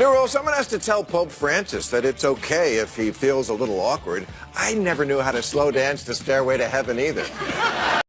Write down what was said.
Nero, someone has to tell Pope Francis that it's okay if he feels a little awkward. I never knew how to slow dance to Stairway to Heaven either.